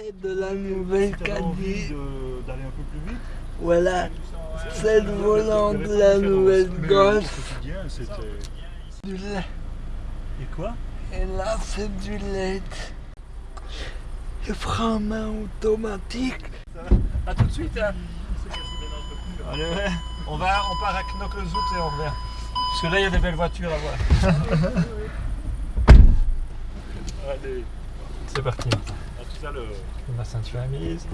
C'est de la nouvelle Caddy. de- d'aller un peu plus vite, Voilà, c'est le volant de la nouvelle Golf. Du lait. Et quoi? Et là, c'est du lait. Frein à main automatique. A tout de suite, hein Allez, ouais. On, va, on part à Knokke-Zoet et on revient. Parce que là, il y a des belles voitures à voir. Allez, C'est parti. À tout à l'heure. Ma ceinture est mise.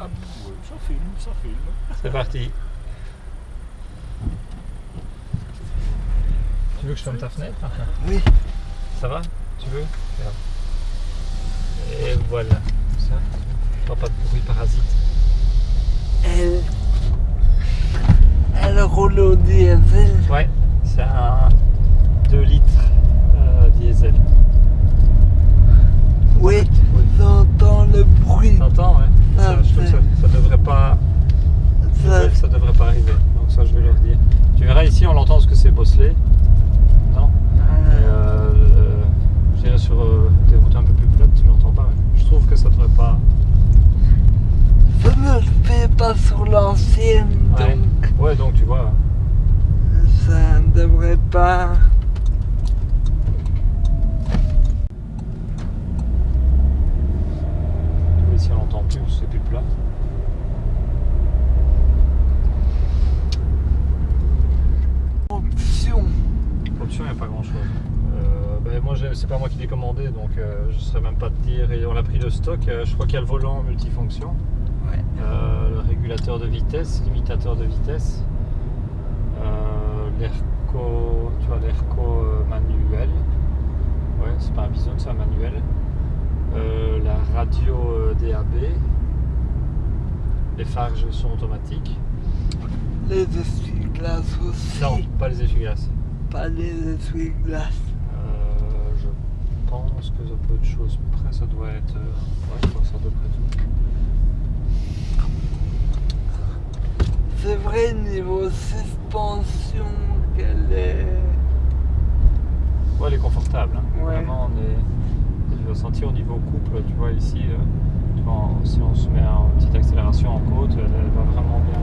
Ah, ouais, ça filme, ça filme. C'est parti. Tu veux que je ferme ta fenêtre Enfin, Oui, Ça va? Tu veux? Regarde. Et voilà. Ça. Pas, pas de bruit parasite. elle. Elle roule au diesel. Ouais, c'est un 2 litres euh, diesel. Oui, j'entends le bruit. T'entends ouais Ah, ça, je trouve que ça, ça devrait pas. Ça- Ça devrait pas arriver. Donc ça je vais leur dire. Tu verras ici on l'entend parce que c'est bosselé. Non? Et, euh, je dirais sur euh, des routes un peu plus plates, tu l'entends pas. Je trouve que ça devrait pas. Ça ne se fait pas sur l'ancienne, Ouais. donc Ouais, donc tu vois. ça ne devrait pas. Tu vois, ici on l'entend plus, c'est plus plat. Option. Option, il n'y a pas grand chose. ben, moi, j'ai- c'est pas moi qui l'ai commandé, donc euh, je ne saurais même pas te dire. Et on l'a pris de stock. Euh, je crois qu'il y a le volant multifonction, Ouais. euh, le régulateur de vitesse, limitateur de vitesse, euh, l'ERCO, tu vois, l'ERCO manuel. Ouais, c'est pas un bison, c'est un manuel. Euh, la radio euh, DAB. Les phares sont automatiques. Les essuie-glaces aussi. Non, pas les essuie-glaces. Pas les essuie-glaces. Je pense que à peu de choses près, ça doit être. euh, ouais, je c'est à peu près tout. C'est vrai, niveau suspension, qu'elle est. Ouais, elle est confortable. hein. Ouais. Vraiment, on est. Je vais sentir au niveau couple, tu vois, ici, euh, tu vois, si on se met en petite accélération en côte, elle va vraiment bien.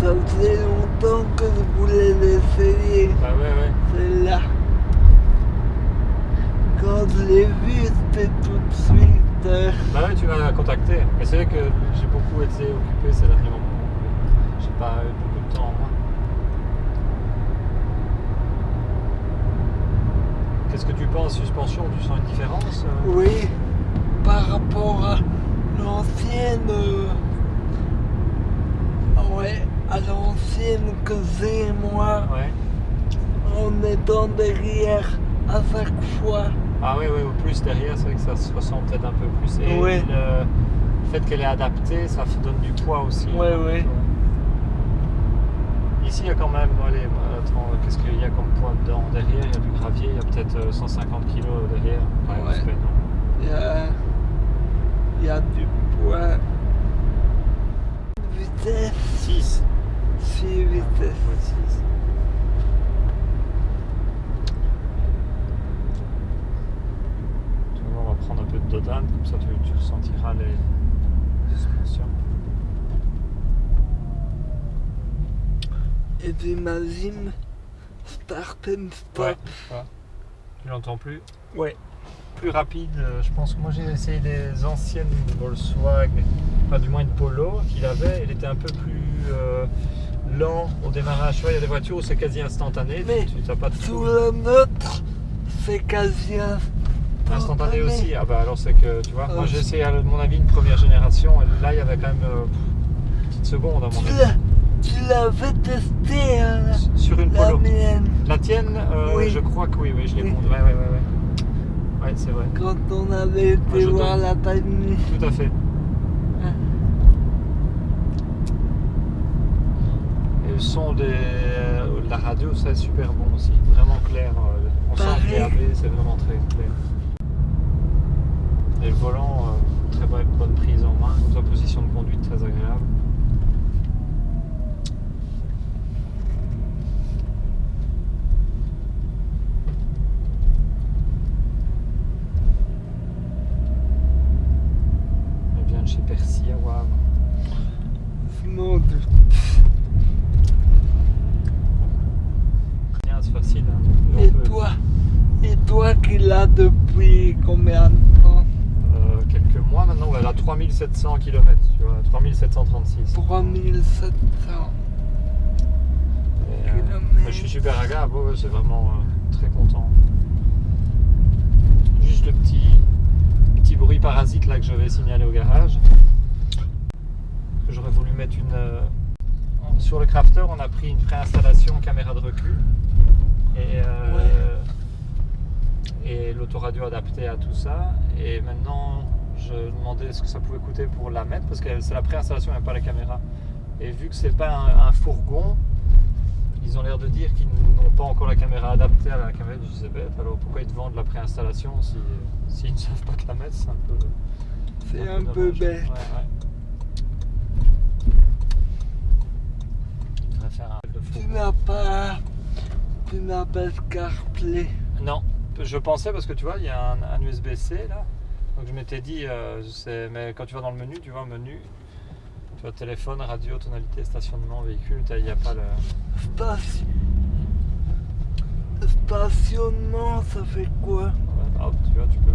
Ça faisait longtemps que je voulais l'essayer. Bah ouais, ouais. Celle-là. Quand je l'ai vue, c'était tout de suite. euh, Bah ouais, tu m'as contacté. Mais c'est vrai que j'ai beaucoup été occupé ces derniers moments. J'ai pas eu beaucoup de temps en moi. Qu'est-ce que tu penses suspension Tu sens une différence euh? Oui, par rapport à l'ancienne. euh, Ouais, à l'ancienne que j'ai moi, Ouais. en étant derrière à chaque fois. Ah oui, oui, au plus derrière, c'est vrai que ça se ressent peut-être un peu plus. Et le fait qu'elle est adaptée, ça donne du poids aussi. Ouais, ouais. Ici, il y a quand même, allez, attends, qu'est-ce qu'il y a comme poids dedans? Derrière, il y a du gravier, il y a peut-être euh, 150 kg derrière. Ouais. y a, il y a du poids. Vitesse, 6. 6 vitesses. Tu on va prendre un peu de dodane, comme ça tu, tu ressentiras les suspensions. Et j'imagine start and stop. Ouais, voilà. Tu l'entends plus Ouais. Plus rapide, euh, je pense que moi j'ai essayé des anciennes Volkswagen, enfin du moins une Polo qu'il avait, il était un peu plus euh, lent au démarrage. Tu vois, il y a des voitures où c'est quasi instantané, Mais tu n'as pas de Sous la nôtre, c'est quasi Instantané aussi, ah bah alors c'est que tu vois, moi Euh, j'ai essayé à mon avis une première génération, et là il y avait quand même euh, une petite seconde à mon Tu avis. tu l'avais testé, hein, Sur une la Polo. mienne, La tienne, euh, Oui. je crois que oui, oui, je l'ai Oui. Ouais, ouais, ouais, ouais. Ouais, c'est vrai. quand on avait été voir la Tiny. Tout à fait. Hein. Et le son des, euh, de la radio, ça est super bon aussi. Vraiment clair. euh, On sent le DAB, c'est vraiment très clair. Et le volant, euh, très bonne, prise en main. Comme ça, position de conduite très agréable. facile. hein. On Et peut- toi Et toi qui l'as depuis combien de temps euh, quelques mois maintenant, elle a 3700 km, tu vois, 3736. 3700. Et, euh, kilomètres. mais je suis super agréable, ouais, c'est vraiment euh, très content. Juste le petit, petit bruit parasite là que je vais signaler au garage. J'aurais voulu mettre une. euh, sur le crafter, on a pris une préinstallation caméra de recul et, et l'autoradio adapté à tout ça. Et maintenant, je demandais ce que ça pouvait coûter pour la mettre parce que c'est la préinstallation et pas la caméra. Et vu que c'est pas un, un fourgon, ils ont l'air de dire qu'ils n'ont pas encore la caméra adaptée à la caméra du bête. Alors pourquoi ils te vendent la préinstallation si, s'ils ne savent pas te la mettre? C'est un peu. C'est un peu bête. Ouais, ouais. Un Tu n'as pas. Tu n'as pas de CarPlay. Non, je pensais parce que tu vois, il y a un, un USB-C là. Donc je m'étais dit, euh, mais quand tu vas dans le menu, tu vois, menu, tu vois, téléphone, radio, tonalité, stationnement, véhicule, il n'y a pas le. Station- Stationnement, ça fait quoi? Tu vois, tu peux.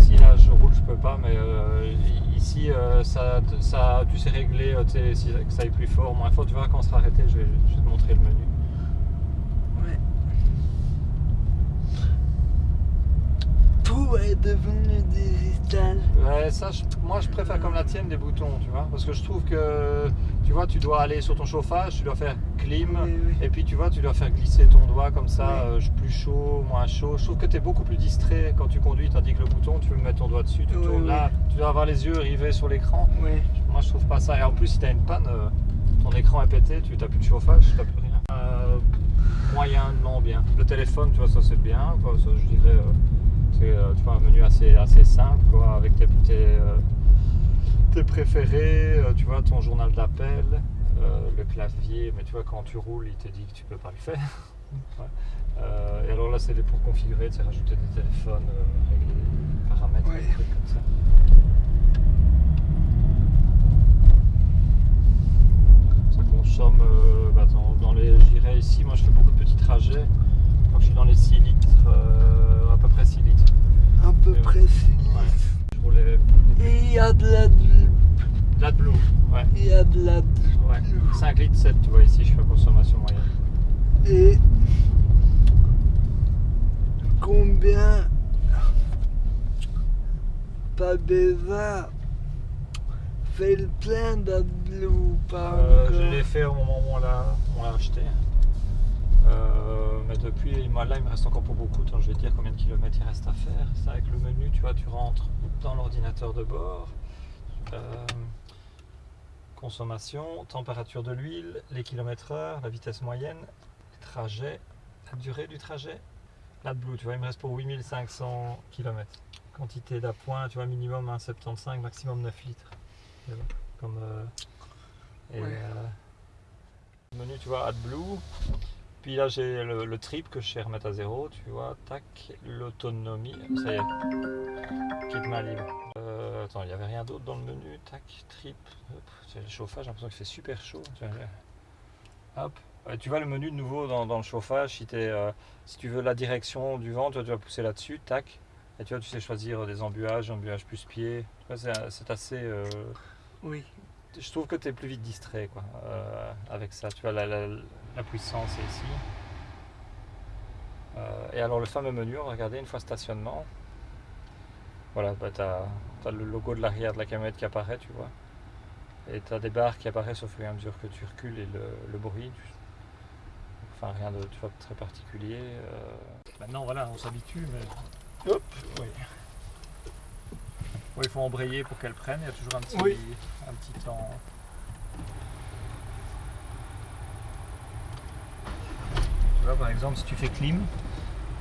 Ici, là, je roule, je peux pas, mais euh, ici, euh, ça, ça, tu sais régler tu sais, si, que ça aille plus fort, moins fort. Tu verras quand on sera arrêté, je vais, je vais te montrer le menu. Ouais. Tout est devenu digital. Ouais, ça, je- moi, je préfère comme la tienne des boutons, tu vois, parce que je trouve que, tu vois, tu dois aller sur ton chauffage, tu dois faire clim, Oui, oui. et puis tu vois, tu dois faire glisser ton doigt comme ça, Oui. euh, plus chaud, moins chaud. Je trouve que tu es beaucoup plus distrait quand tu conduis, tandis que le bouton, tu veux mettre ton doigt dessus, tu tournes là, tu dois avoir les yeux rivés sur l'écran. Moi, je trouve pas ça. Et en plus, si tu as une panne, euh, ton écran est pété, tu n'as plus de chauffage, tu n'as plus rien. Euh, moyennement bien. Le téléphone, tu vois, ça c'est bien. Quoi. Ça, je dirais, euh, c'est euh, tu vois, un menu assez, assez simple, quoi, avec tes, tes, euh, tes préférés, euh, tu vois, ton journal d'appel, le clavier. Mais tu vois, quand tu roules, il te dit que tu peux pas le faire. Ouais. Euh, et alors là, c'est pour configurer, sais, rajouter des téléphones, euh, régler des paramètres, Ouais. des trucs comme ça. Ça consomme, euh, bah, dans, dans les, je dirais ici, moi je fais beaucoup de petits trajets. Je suis dans les 6 litres, euh, à peu près 6 litres. Un peu Ouais. précis. Ouais. Je roulais Et il y a de la. de la blue, ouais. Il y a de la. ouais. 5 litres 7, tu vois, ici je fais consommation moyenne. Et. Combien. Déjà fait le plein d'AdBlue ou pas Euh, je l'ai fait au moment où on l'a on l'a acheté. Euh, mais depuis, moi là il me reste encore pour beaucoup, je vais te dire combien de kilomètres il reste à faire. C'est avec le menu, tu vois, tu rentres dans l'ordinateur de bord. Euh, consommation, température de l'huile, les kilomètres heure, la vitesse moyenne, les trajets, la durée du trajet. L'AdBlue, tu vois, il me reste pour 8500 km. Quantité d'appoint, tu vois, minimum 1,75, maximum 9 litres. Comme, euh, et, Ouais. euh, le menu, tu vois, AdBlue. Puis là, j'ai le, trip que je sais remettre à zéro, tu vois, tac, l'autonomie, ça y est, quitte main libre. Euh, attends, il n'y avait rien d'autre dans le menu, tac, trip, c'est le chauffage, j'ai l'impression qu'il fait super chaud. Hop, Ouais, tu vois le menu de nouveau dans, le chauffage, euh, si tu veux la direction du vent, tu vas pousser là-dessus, tac, et tu vois, tu sais choisir des embuages, embuages plus pied, c'est, c'est assez... euh, Oui. Je trouve que tu es plus vite distrait quoi, euh, avec ça. Tu vois, la, la- la puissance est ici. Euh, et alors, le fameux menu, regarder une fois stationnement. Voilà, bah, tu as, le logo de l'arrière de la camionnette qui apparaît, tu vois. Et tu as des barres qui apparaissent au fur et à mesure que tu recules et le, le bruit. tu- Enfin, rien de tu vois, très particulier. euh. Maintenant, voilà, on s'habitue, mais. Hop, oui. Ouais, il faut embrayer pour qu'elle prenne, il y a toujours un petit, Oui. un petit temps. Tu vois, par exemple, si tu fais clim,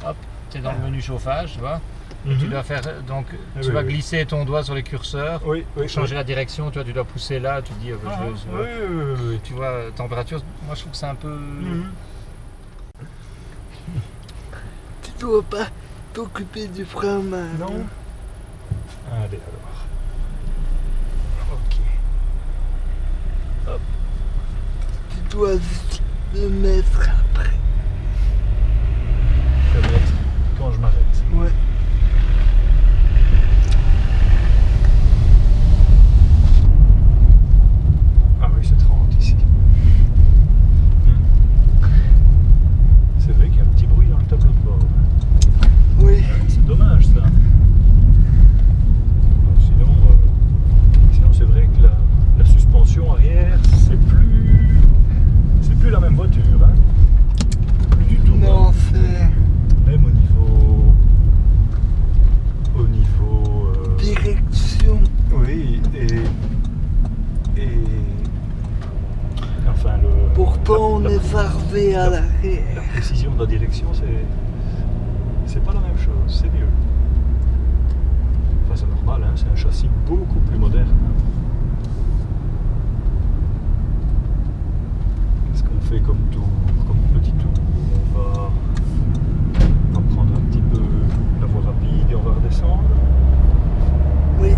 hop, tu es dans le menu chauffage, tu vois. Tu dois faire, donc, tu Mhm. oui, vas oui. glisser ton doigt sur les curseurs. Oui, Pour changer la direction, tu vois, tu dois pousser là, tu te dis, euh, Ah, je- oui, je- oui, oui, oui. tu vois, euh, température, moi je trouve que c'est un peu. Mhm. Tu dois pas t'occuper du frein à main. Non. Ok. Tu dois le mettre de la direction, c'est c'est pas la même chose, c'est mieux. Enfin, c'est normal, hein, c'est un châssis beaucoup plus moderne. Qu'est-ce qu'on fait comme tour, comme petit tour on va, on va prendre un petit peu la voie rapide et on va redescendre. Oui.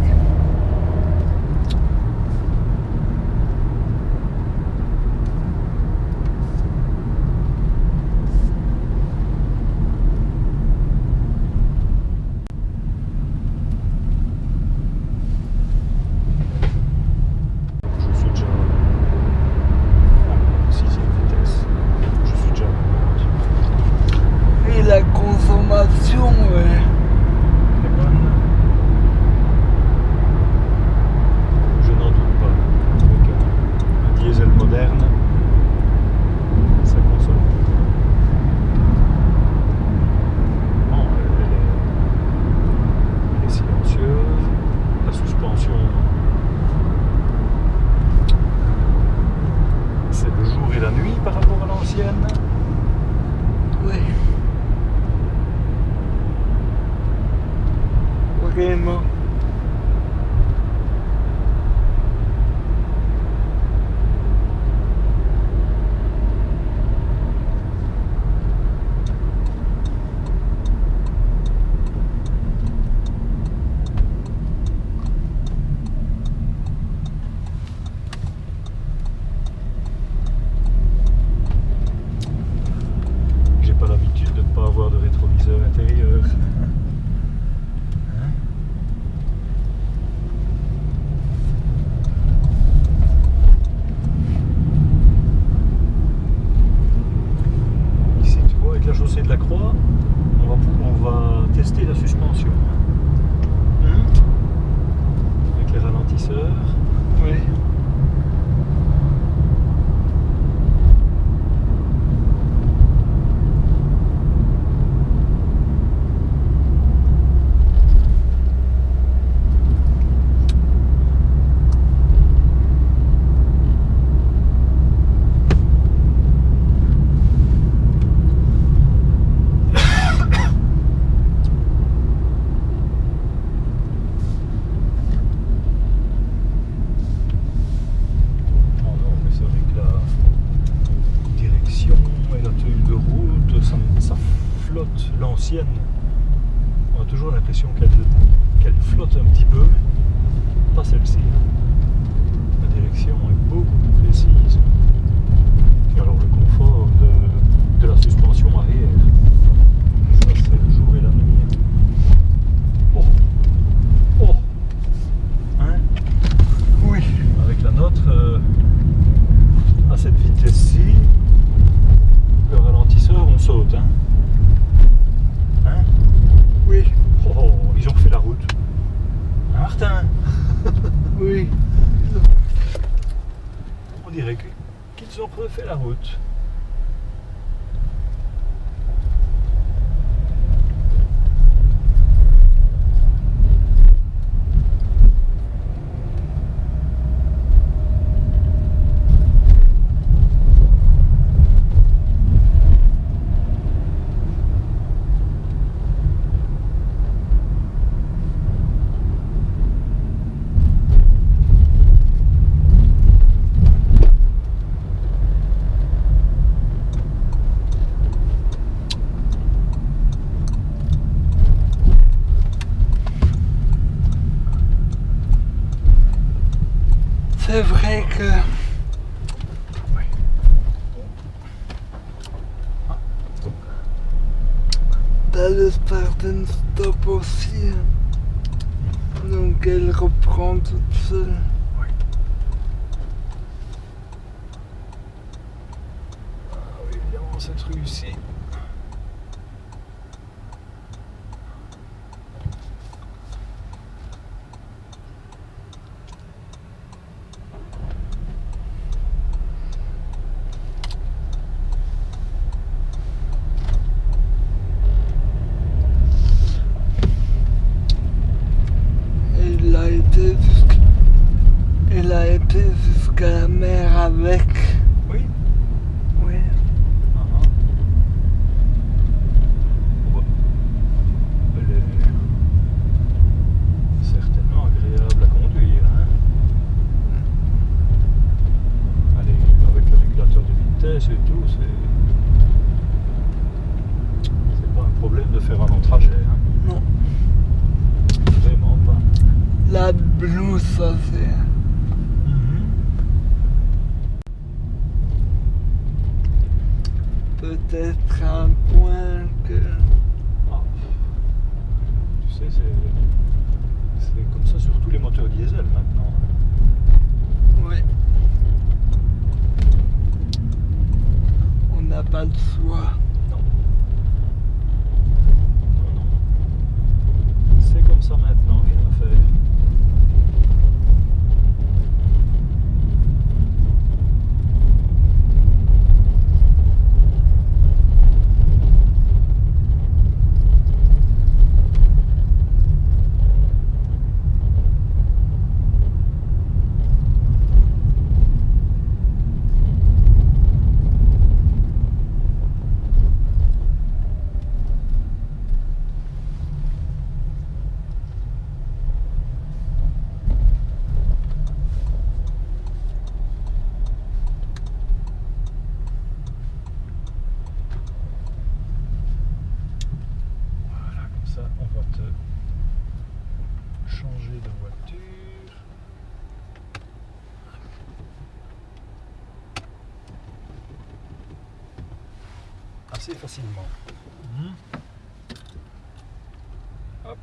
L'ancienne, on a toujours l'impression qu'elle flotte un petit peu. Pas celle-ci. La direction est beaucoup plus précise. Et alors le confort de, de la suspension arrière, ça c'est le jour et la nuit. Oh Oh Hein Oui. avec la nôtre, euh, à cette vitesse-ci, le ralentisseur, on saute. Hein Hein Oui. oh, oh, ils ont refait la route. Oui. On dirait qu'ils ont refait la route. C'est vrai que t'as le Spartan Stop aussi. hein. Donc elle reprend toute seule. Ah oui, évidemment, cette rue ici. assez facilement. Hmm. Hop.